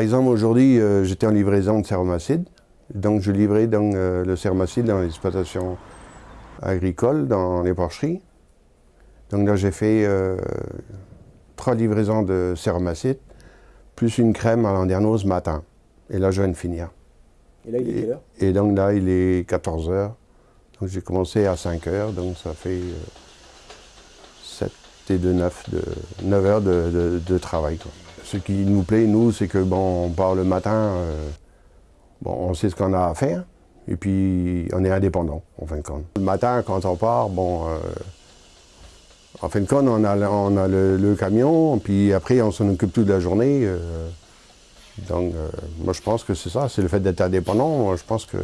exemple, aujourd'hui, euh, j'étais en livraison de céramacide. Donc, je livrais donc, euh, le céramacide dans l'exploitation agricole, dans les porcheries. Donc là, j'ai fait euh, trois livraisons de céramacide, plus une crème à landerneau ce matin. Et là, je viens de finir. Et là, il est quelle heure? Et donc là, il est 14 heures. Donc j'ai commencé à 5 heures, donc ça fait 7 et 2, 9, de, 9 heures de, de- de travail. quoi. Ce qui nous plaît, nous, c'est que bon, on part le matin, euh, bon, on sait ce qu'on a à faire, et puis on est indépendant, en fin de compte. Le matin, quand on part, bon, euh, en fin de compte, on a, le- camion, puis après, on s'en occupe toute la journée. euh, donc, moi, je pense que c'est ça, c'est le fait d'être indépendant. Moi, je pense que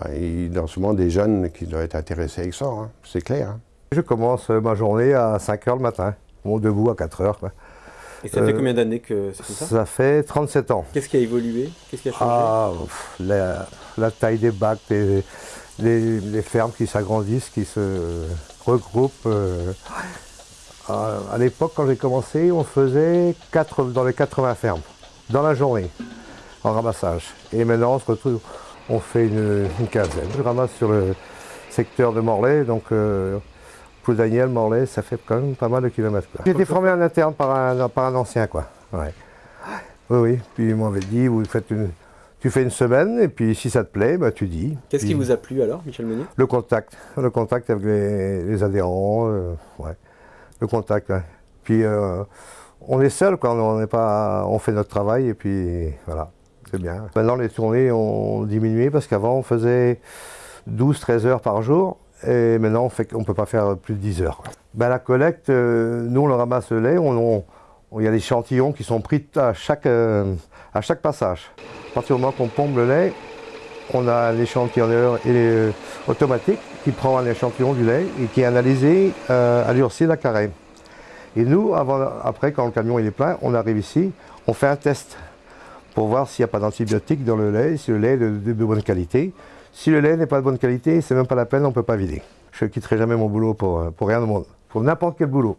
ben, il y a souvent des jeunes qui doivent être intéressés avec ça, hein, c'est clair. hein. Je commence ma journée à 5 h le matin. Bon, debout à 4 heures. Et ça fait Euh, combien d'années que c'est comme ça Ça fait 37 ans. Qu'est-ce qui a évolué? Qu'est-ce qui a changé? Ah, pff, la, la taille des bacs, les, les- les fermes qui s'agrandissent, qui se regroupent. euh. À, à l'époque, quand j'ai commencé, on faisait quatre, dans les 80 fermes, dans la journée, en ramassage. Et maintenant, on se retrouve, on fait une, une quinzaine. Je ramasse sur le secteur de Morlaix, donc euh, Daniel, Morlaix, ça fait quand même pas mal de kilomètres. J'ai été formé en interne par un, par un ancien, quoi. Ouais. Oui, oui. Puis il m'avait dit, vous faites une, tu fais une semaine, et puis si ça te plaît, bah, tu dis. Qu'est-ce qui vous a plu alors, Michel Meunier? Le contact. Le contact avec les, les adhérents. euh, ouais. Le contact, ouais. Puis euh, on est seul quand on n'est pas. On fait notre travail, et puis voilà. C'est bien. Maintenant, les tournées ont diminué parce qu'avant, on faisait 12-13 heures par jour. Et maintenant, on ne peut pas faire plus de 10 heures. Ben, la collecte, euh, nous, on ramasse le lait. On, il y a des échantillons qui sont pris à chaque, euh, à chaque passage. À partir du moment qu'on pompe le lait, on a l'échantillonneur les- automatique qui prend un échantillon du lait et qui est analysé euh, à l'urcile à carré. Et nous, après, quand le camion est plein, on arrive ici, on fait un test pour voir s'il n'y a pas d'antibiotiques dans le lait, si le lait est de, bonne qualité. Si le lait n'est pas de bonne qualité, c'est même pas la peine, on ne peut pas vider. Je ne quitterai jamais mon boulot euh, pour rien au monde, pour n'importe quel boulot.